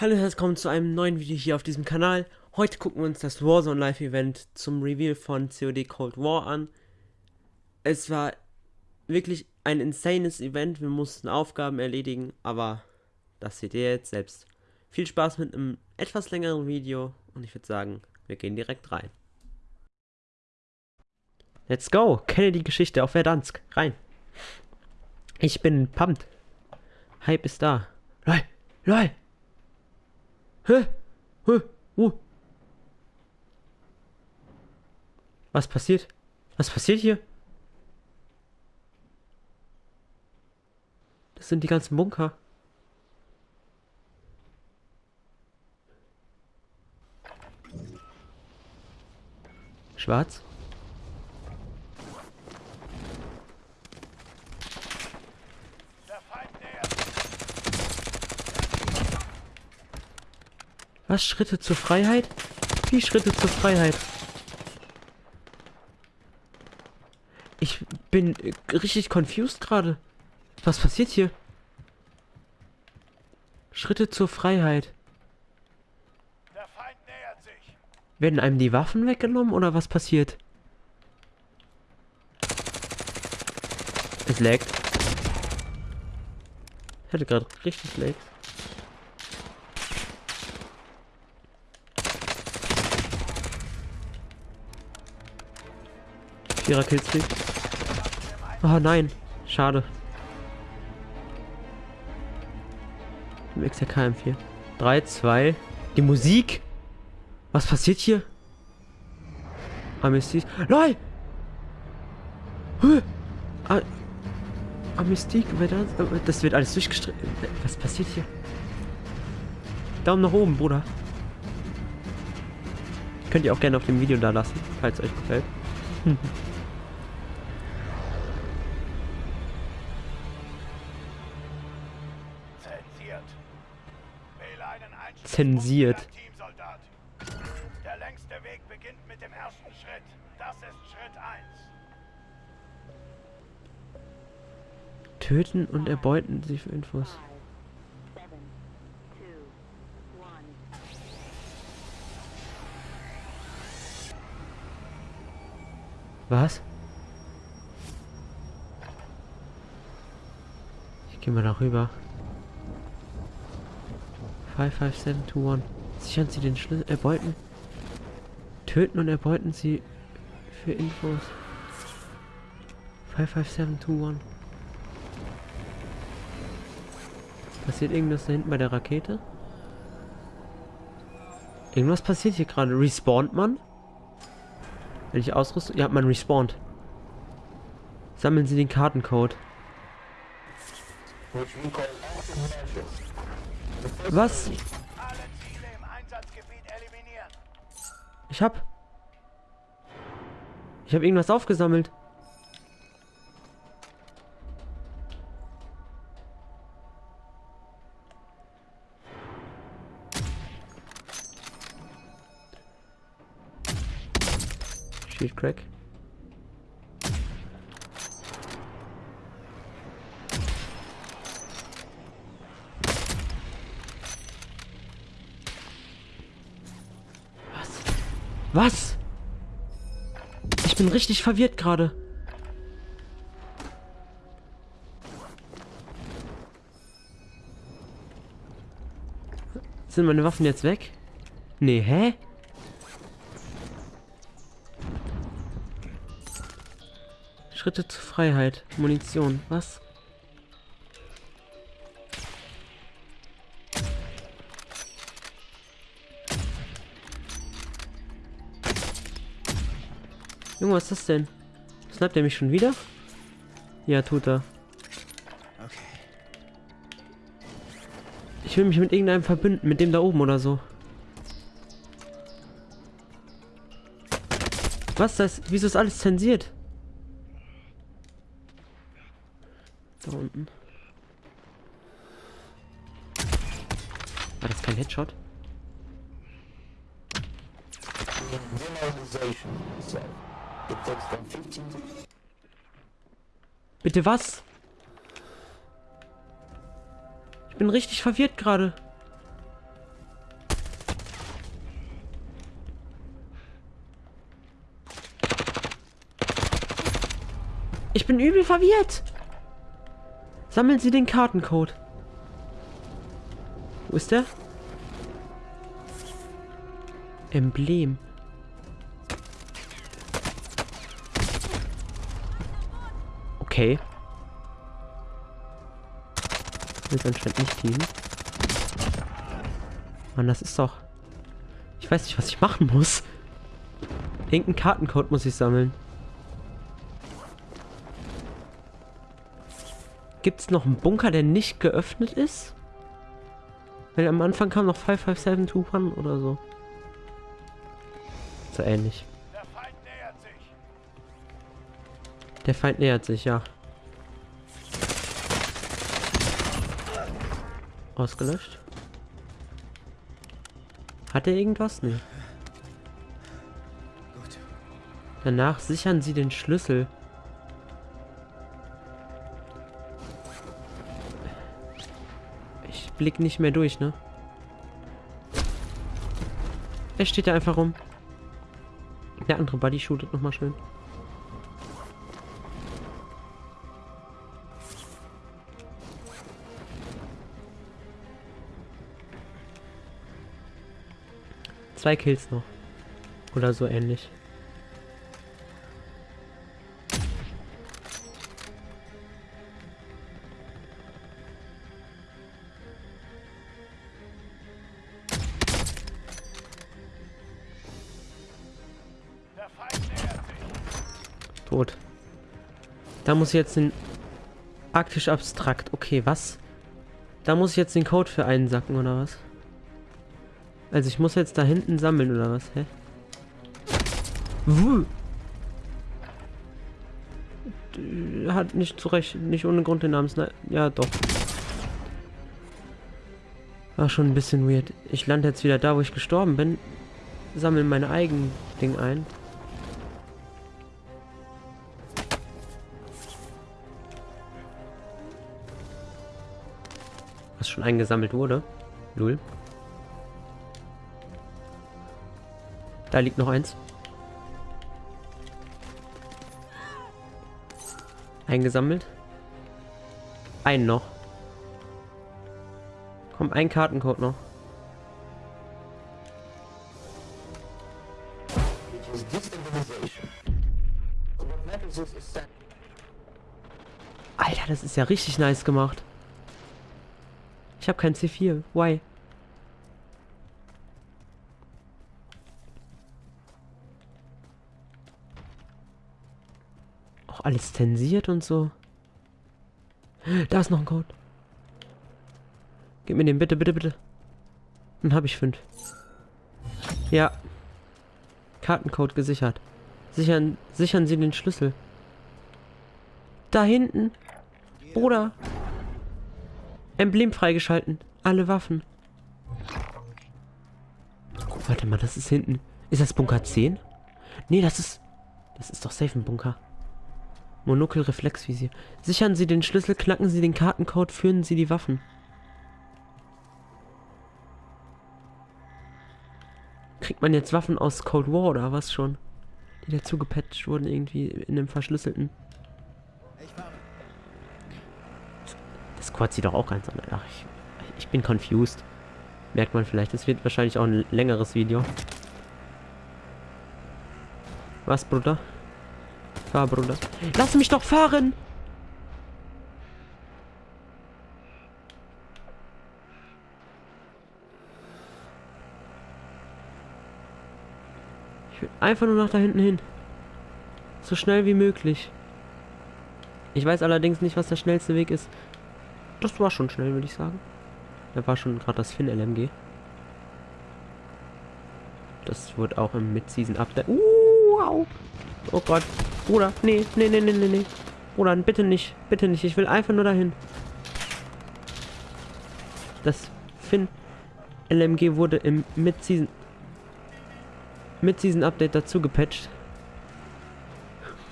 Hallo und herzlich willkommen zu einem neuen Video hier auf diesem Kanal. Heute gucken wir uns das Warzone Live Event zum Reveal von COD Cold War an. Es war wirklich ein insanes Event, wir mussten Aufgaben erledigen, aber das seht ihr jetzt selbst. Viel Spaß mit einem etwas längeren Video und ich würde sagen, wir gehen direkt rein. Let's go! Kenne die Geschichte auf Verdansk. Rein! Ich bin pumped. Hype ist da. LOL! LOL! Hä? Hä? Uh. Was passiert? Was passiert hier? Das sind die ganzen Bunker. Schwarz? Was? Schritte zur Freiheit? Wie Schritte zur Freiheit? Ich bin äh, richtig confused gerade. Was passiert hier? Schritte zur Freiheit. Werden einem die Waffen weggenommen oder was passiert? Es laggt. Ich hatte gerade richtig lag. Vierer Killstreak. Oh nein, schade. Im XRK M4. 3, 2. Die Musik? Was passiert hier? Amnestie. LOL! Ah, Amnestie, das wird alles durchgestrichen. Was passiert hier? Daumen nach oben, Bruder. Könnt ihr auch gerne auf dem Video da lassen, falls euch gefällt. zensiert. Der längste Weg beginnt mit dem ersten Schritt. Das ist Schritt 1. Töten und erbeuten sie für Infos. Was? Ich gehe mal darüber. 55721. Sichern Sie den Schlüssel, erbeuten. Töten und erbeuten Sie für Infos. 55721. Passiert irgendwas da hinten bei der Rakete? Irgendwas passiert hier gerade. Respawnt man? Wenn ich ausrüste? Ja, man respawnt. Sammeln Sie den Kartencode. Was? Ich hab... Ich hab irgendwas aufgesammelt. Shield Crack. Was? Ich bin richtig verwirrt gerade. Sind meine Waffen jetzt weg? Nee, hä? Schritte zur Freiheit. Munition. Was? Junge, was ist das denn? Snappt er mich schon wieder? Ja, tut er. Ich will mich mit irgendeinem verbünden, mit dem da oben oder so. Was das? Wieso ist alles zensiert? Da unten. War das kein Headshot? Bitte was? Ich bin richtig verwirrt gerade. Ich bin übel verwirrt. Sammeln Sie den Kartencode. Wo ist der? Emblem. Okay. Will anscheinend nicht dienen. Mann, das ist doch... Ich weiß nicht, was ich machen muss. Irgendeinen Kartencode muss ich sammeln. Gibt es noch einen Bunker, der nicht geöffnet ist? Weil am Anfang kam noch 5571 oder so. So ähnlich. Der Feind nähert sich, ja. Ausgelöscht. Hat er irgendwas? Nee. Danach sichern sie den Schlüssel. Ich blick nicht mehr durch, ne? Er steht da einfach rum. Der andere Buddy shootet nochmal schön. Zwei Kills noch. Oder so ähnlich. Tot. Da muss ich jetzt den... Arktisch abstrakt. Okay, was? Da muss ich jetzt den Code für einsacken, oder was? Also ich muss jetzt da hinten sammeln, oder was? Hä? Wuh. Hat nicht zurecht, nicht ohne Grund den Namen. Ja, doch. War schon ein bisschen weird. Ich lande jetzt wieder da, wo ich gestorben bin. Sammle mein eigen Ding ein. Was schon eingesammelt wurde. Null. Da liegt noch eins. Eingesammelt. Ein noch. Komm, ein Kartencode noch. Alter, das ist ja richtig nice gemacht. Ich habe kein C4. Why? Alles zensiert und so. Da ist noch ein Code. Gib mir den bitte, bitte, bitte. Dann habe ich fünf. Ja. Kartencode gesichert. Sichern, sichern Sie den Schlüssel. Da hinten. Bruder. Emblem freigeschalten. Alle Waffen. Warte mal, das ist hinten. Ist das Bunker 10? Nee, das ist... Das ist doch safe ein Bunker. Monokel Reflexvisier. Sichern Sie den Schlüssel, knacken Sie den Kartencode, führen Sie die Waffen. Kriegt man jetzt Waffen aus Cold War oder was schon? Die dazu gepatcht wurden irgendwie in einem verschlüsselten. Das Quad sieht doch auch ganz anders. Ach, ich, ich bin confused. Merkt man vielleicht. Es wird wahrscheinlich auch ein längeres Video. Was, Bruder? Fahr, Bruder. Lass mich doch fahren! Ich will einfach nur nach da hinten hin. So schnell wie möglich. Ich weiß allerdings nicht, was der schnellste Weg ist. Das war schon schnell, würde ich sagen. Da war schon gerade das Finn-LMG. Das wird auch im Mid-Season-Update... Uh, wow. Oh Gott. Bruder, nee, nee, nee, nee, nee, nee. Bruder, bitte nicht, bitte nicht. Ich will einfach nur dahin. Das Finn LMG wurde im Mid-Season Mid-Season Update dazu gepatcht.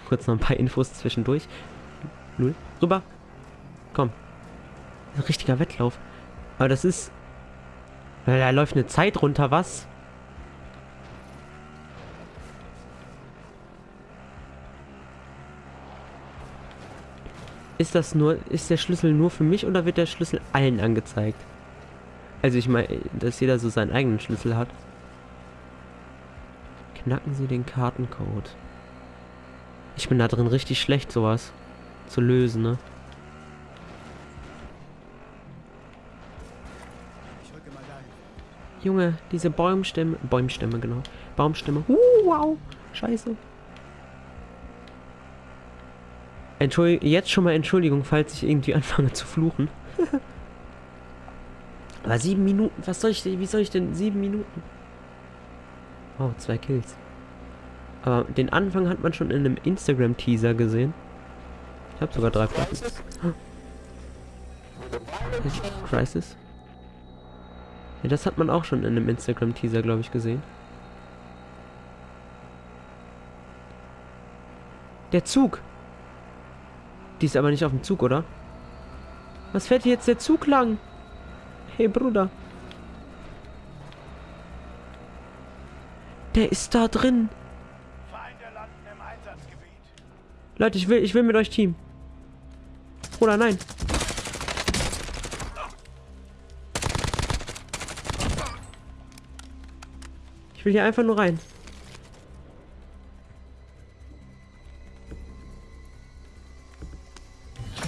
Kurz noch ein paar Infos zwischendurch. Null. Rüber. Komm. Ein richtiger Wettlauf. Aber das ist... Da läuft eine Zeit runter, was? Ist das nur, ist der Schlüssel nur für mich oder wird der Schlüssel allen angezeigt? Also ich meine, dass jeder so seinen eigenen Schlüssel hat. Knacken Sie den Kartencode. Ich bin da drin richtig schlecht, sowas zu lösen, ne? Junge, diese Baumstämme, Bäumstämme, genau. Baumstämme. Uh, wow. Scheiße. Entschuldigung, jetzt schon mal Entschuldigung, falls ich irgendwie anfange zu fluchen. Aber sieben Minuten, was soll ich denn, wie soll ich denn sieben Minuten? Oh, zwei Kills. Aber den Anfang hat man schon in einem Instagram-Teaser gesehen. Ich habe sogar drei Platten. Crisis? Ja, das hat man auch schon in einem Instagram-Teaser, glaube ich, gesehen. Der Zug! Die ist aber nicht auf dem Zug, oder? Was fährt hier jetzt der Zug lang? Hey, Bruder. Der ist da drin. Leute, ich will, ich will mit euch Team. Oder nein. Ich will hier einfach nur rein.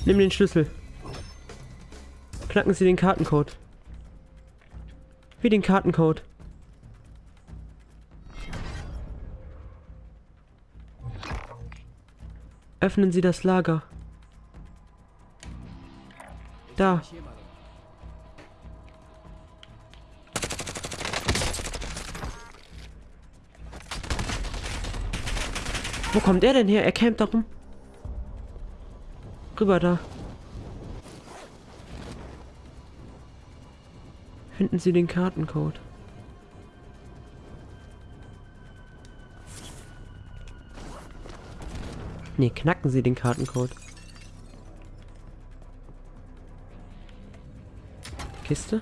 Nimm den Schlüssel. Knacken Sie den Kartencode. Wie den Kartencode. Öffnen Sie das Lager. Da. Wo kommt er denn her? Er campt da rum. Rüber da. Finden Sie den Kartencode. Ne, knacken Sie den Kartencode. Kiste?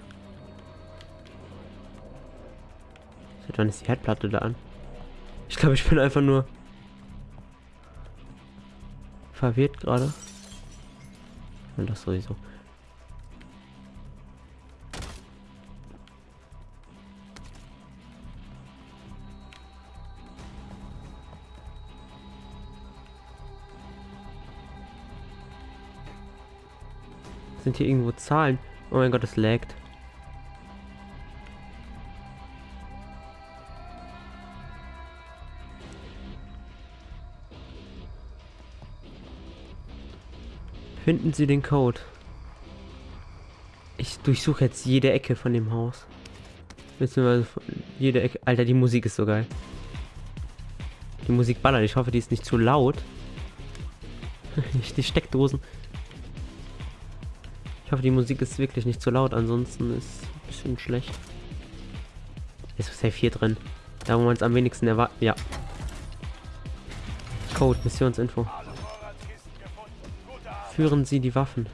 Seit wann ist die Herdplatte da an? Ich glaube, ich bin einfach nur verwirrt gerade. Und das sowieso. Sind hier irgendwo Zahlen? Oh mein Gott, es laggt. Finden Sie den Code. Ich durchsuche jetzt jede Ecke von dem Haus. Beziehungsweise jede Ecke. Alter, die Musik ist so geil. Die Musik ballert. Ich hoffe, die ist nicht zu laut. die Steckdosen. Ich hoffe, die Musik ist wirklich nicht zu laut, ansonsten ist es ein bisschen schlecht. Ist safe hier drin. Da, wo man es am wenigsten erwartet. Ja. Code, Missionsinfo. Führen Sie die Waffen.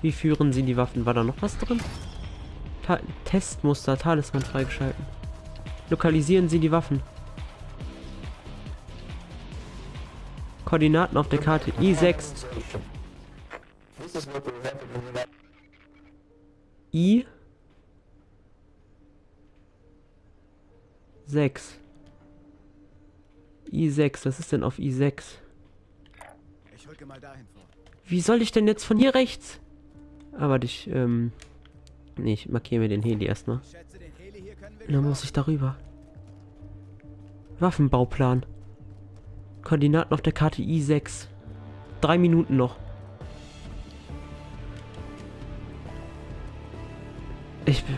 Wie führen Sie die Waffen? War da noch was drin? Ta Testmuster, Talisman freigeschalten. Lokalisieren Sie die Waffen. Koordinaten auf der Karte I6. I 6 I6, was ist denn auf I6? Wie soll ich denn jetzt von hier rechts? Aber ich, ähm... Nee, ich markiere mir den Heli erstmal. Dann muss ich darüber. Waffenbauplan. Koordinaten auf der Karte I6. Drei Minuten noch. Ich bin...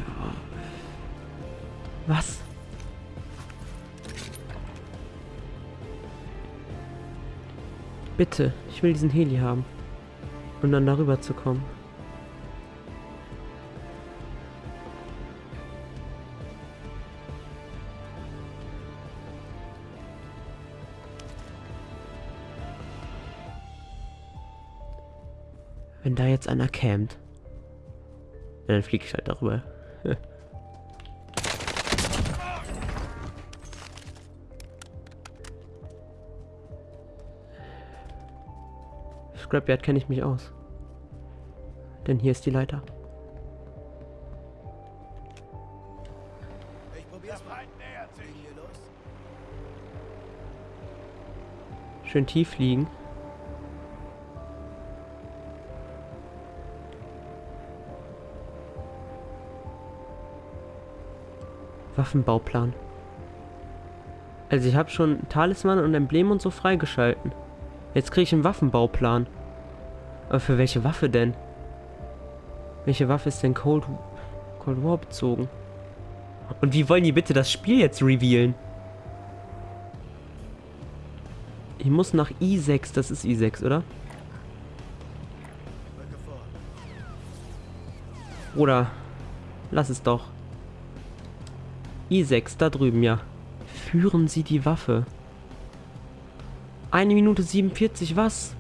Was? Bitte, ich will diesen Heli haben. Um dann darüber zu kommen. Wenn da jetzt einer campt. Dann fliege ich halt darüber. Scrapyard kenne ich mich aus. Denn hier ist die Leiter. Ich probier's mal. Schön tief liegen. Waffenbauplan. Also ich habe schon Talisman und Emblem und so freigeschalten. Jetzt kriege ich einen Waffenbauplan. Aber für welche Waffe denn? Welche Waffe ist denn Cold, Cold War bezogen? Und wie wollen die bitte das Spiel jetzt revealen? Ich muss nach I6, das ist I6, oder? Oder lass es doch. I6, da drüben, ja. Führen Sie die Waffe. Eine Minute 47, was?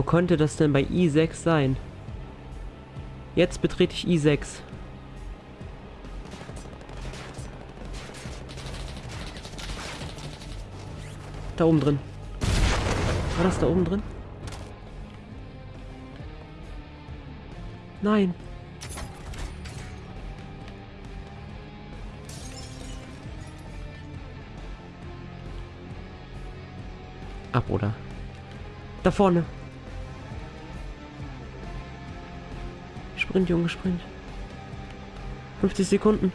Wo konnte das denn bei i6 sein? Jetzt betrete ich i6. Da oben drin. War das da oben drin? Nein. Ab, oder? Da vorne. Sprint, Junge, Sprint. 50 Sekunden.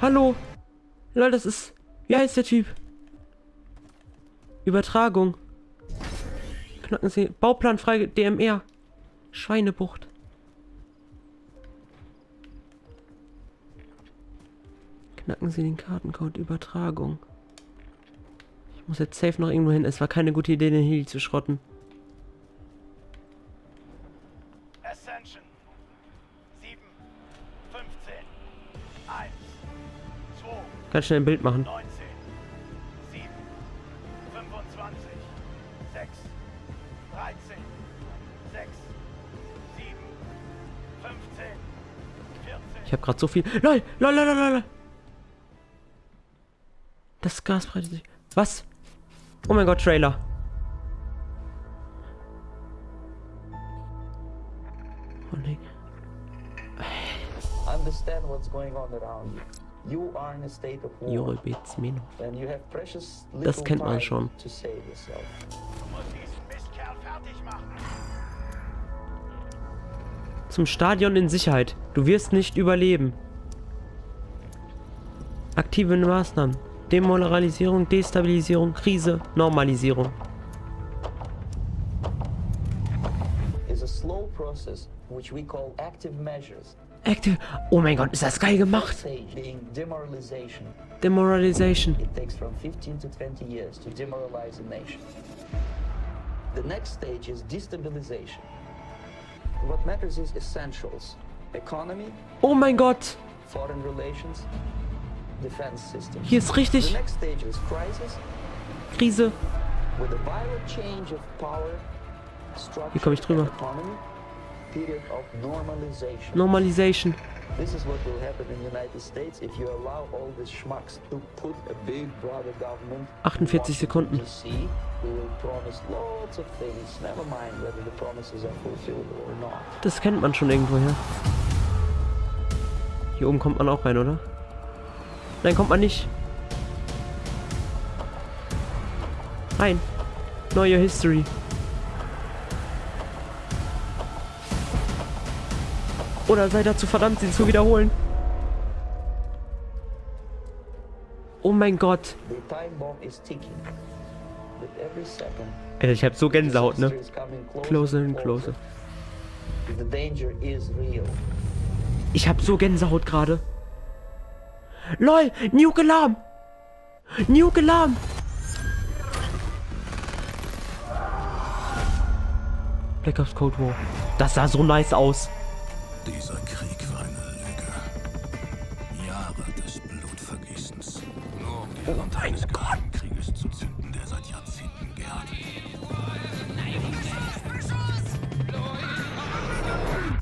Hallo. Lol, das ist... Wie heißt der Typ? Übertragung. Knacken Sie... Bauplan frei... DMR. Schweinebucht. Knacken Sie den Kartencode Übertragung. Ich muss jetzt safe noch irgendwo hin. Es war keine gute Idee, den Heli zu schrotten. Ascension. 7, 15, 1, 2, Ganz schnell ein Bild machen. 19, 7, 25, 6, 13, 6, 7, 15, 14. Ich habe gerade so viel. LOL, lol, lol, lol, lol. Das Gas breitet sich. Was? Oh mein Gott, Trailer. Understand what's going on around you. You are in a state of war, and you have precious Das little kennt man schon. to save yourself. Zum Stadion in Sicherheit. Du wirst nicht überleben. Aktive Maßnahmen. Demoralisierung, Destabilisierung, Krise, Normalisierung. Active. Oh mein Gott, ist das geil gemacht. Demoralization. Demoralization. It takes from 15 to 20 years to demoralize a nation. The next stage is destabilization. What matters is essentials. Economy, Oh mein Gott. foreign relations. Hier ist richtig Krise. With a violent change of power, structure, Hier komm ich drüber. normalization. This is what will happen in the United States if you allow all these schmucks to put a big brother government. in 48 Washington, Sekunden. DC, who will promise lots of things, never mind whether the promises are fulfilled or not. Das kennt man schon irgendwoher. Hier oben kommt man auch rein, oder? Nein, kommt man nicht. Rein. Neue History. Oder sei dazu verdammt, sie zu wiederholen. Oh mein Gott. Alter, ich hab so Gänsehaut, ne? closer, Closer and closer. Ich hab so Gänsehaut gerade. LOL, Nuke Alarm! Nuke Alarm! Black Ops Cold War. Das sah so nice aus. Dieser Krieg war eine Lüge. Jahre des Blutvergießens. Nur um die oh Hand eines Krieges zu zünden, der seit Jahrzehnten gärt.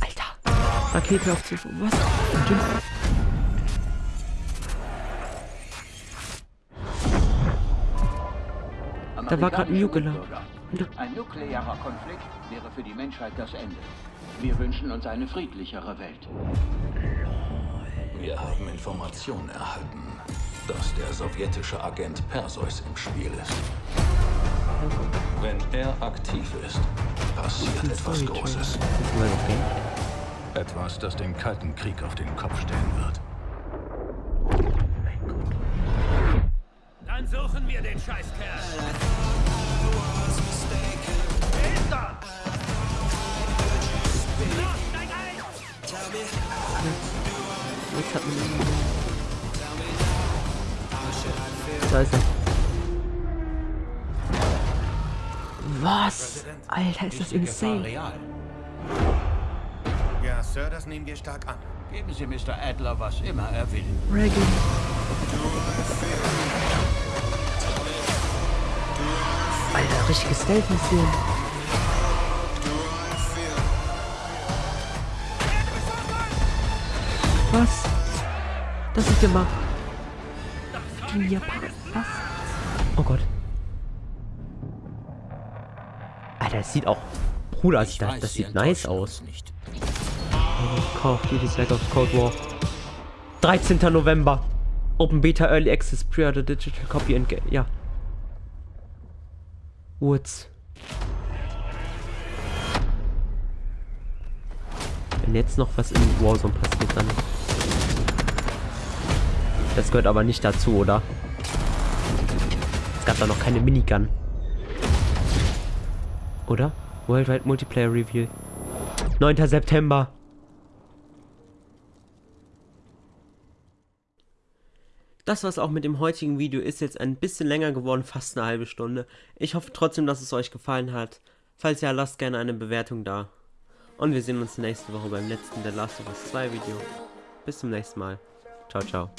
Alter! Rakete auf Zufall. Was? Da war gerade ein Juggler. Ein nuklearer Konflikt wäre für die Menschheit das Ende. Wir wünschen uns eine friedlichere Welt. Wir haben Informationen erhalten, dass der sowjetische Agent Perseus im Spiel ist. Wenn er aktiv ist, passiert etwas Großes. Etwas, das den Kalten Krieg auf den Kopf stellen wird. Dann suchen wir den Scheißkerl. Hat man ihn. Da ist er. Was? Alter, ist das insane. Ja, Sir, das nehmen wir stark an. Geben Sie Mr. Adler, was immer er will. Reagan. Alter, richtiges Stealth-Mission. Was? Das ist. Die Japaner. Was? Oh Gott. Alter, das sieht auch. Bruder, das, das, das sieht nice aus. Nicht. Call of Duty Black Ops Cold War. 13. November. Open Beta Early Access Pre-Order Digital Copy and Ga- Ja. Woods. Wenn jetzt noch was in Warzone passiert, dann. Das gehört aber nicht dazu, oder? Es gab da noch keine Minigun. Oder? Worldwide Multiplayer Review. 9. September. Das war's auch mit dem heutigen Video. Ist jetzt ein bisschen länger geworden, fast eine halbe Stunde. Ich hoffe trotzdem, dass es euch gefallen hat. Falls ja, lasst gerne eine Bewertung da. Und wir sehen uns nächste Woche beim letzten The Last of Us 2 Video. Bis zum nächsten Mal. Ciao, ciao.